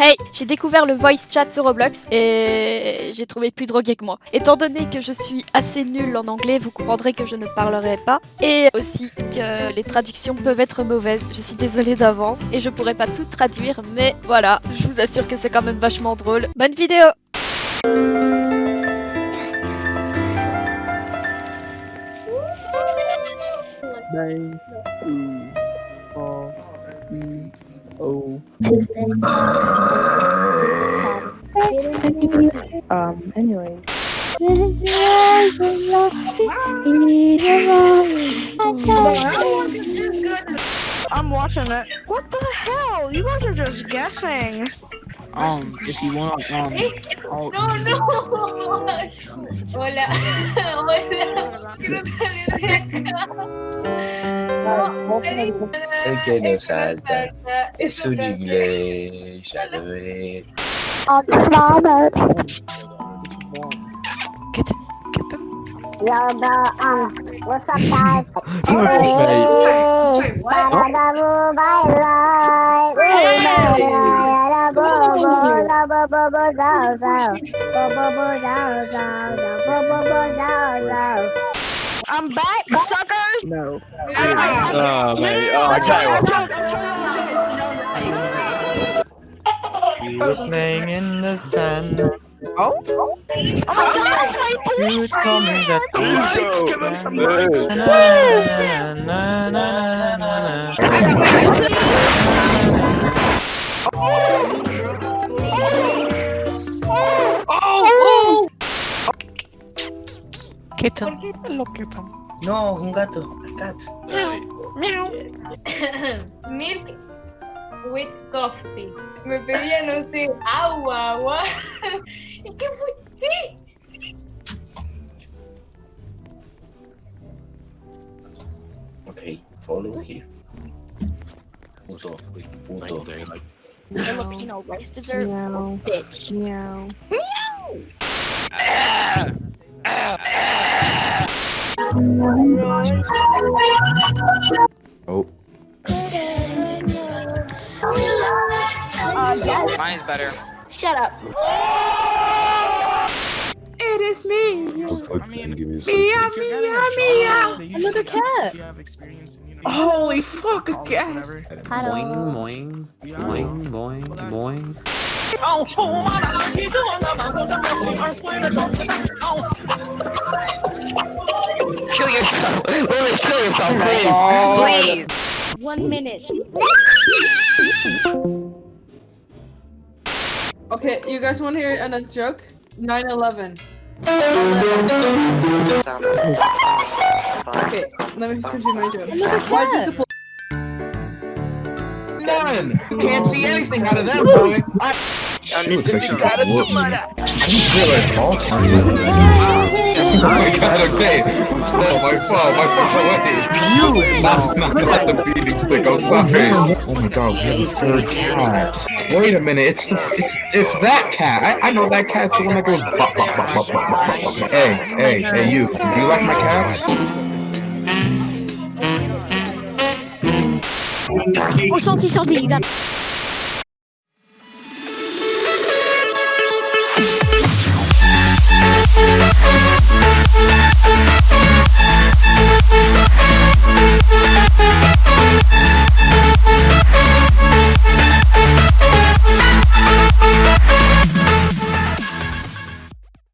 Hey, j'ai découvert le voice chat sur Roblox et j'ai trouvé plus drogué que moi. Étant donné que je suis assez nulle en anglais, vous comprendrez que je ne parlerai pas et aussi que les traductions peuvent être mauvaises. Je suis désolée d'avance et je pourrais pas tout traduire, mais voilà, je vous assure que c'est quand même vachement drôle. Bonne vidéo oh. Um, anyway. I'm watching it. What the hell? You guys are just guessing. Um, if you want, um, I'll, No, no. Hola. Hola. Quiero salir de acá. No, El que no salta es un inglés, ya lo ve. Yo, bro, um, what's up, guys? I'm back, suckers. no. Oh, mate. Oh, I tell you what. We were playing in the sand. Oh? Oh my god, it's my You would tell me that Lights, give him some lights. Na, na, na, na, na, na, na. Kitten. Hello, kitten. No, un gato. A cat. Meow. Milk with coffee. Me pedía, no sé, agua, agua. ¿Y qué fue? ¿Qué? Okay, follow here. Puso, puso. Filipino rice dessert? Meow. Bitch. Meow. Oh. Mine's better. Shut up. It is me. Give me a Mia, second. Mia, Mia. Another cat. Holy fuck, a cat. Hello. boing, boing, boing, boing. Kill yourself. Lily, kill yourself, please. Please. One minute. Okay, you guys want to hear another joke? 9-11. Okay, let me continue my joke. Why is it the None. You can't see anything out of that boy. I She looks like she's got whooped me. I just all time. Oh my god, okay. No, my fault, my fault, wait. Not, not, not the beating stick, I'm sorry. Oh my god, we have a third cat. Wait a minute, it's it's it's that cat. I, I know that cat's the one that goes bop, bop, bop, bop, bop, bop, bop. Hey, hey, hey, you. Do you like my cats? Oh, santi, santi, you got.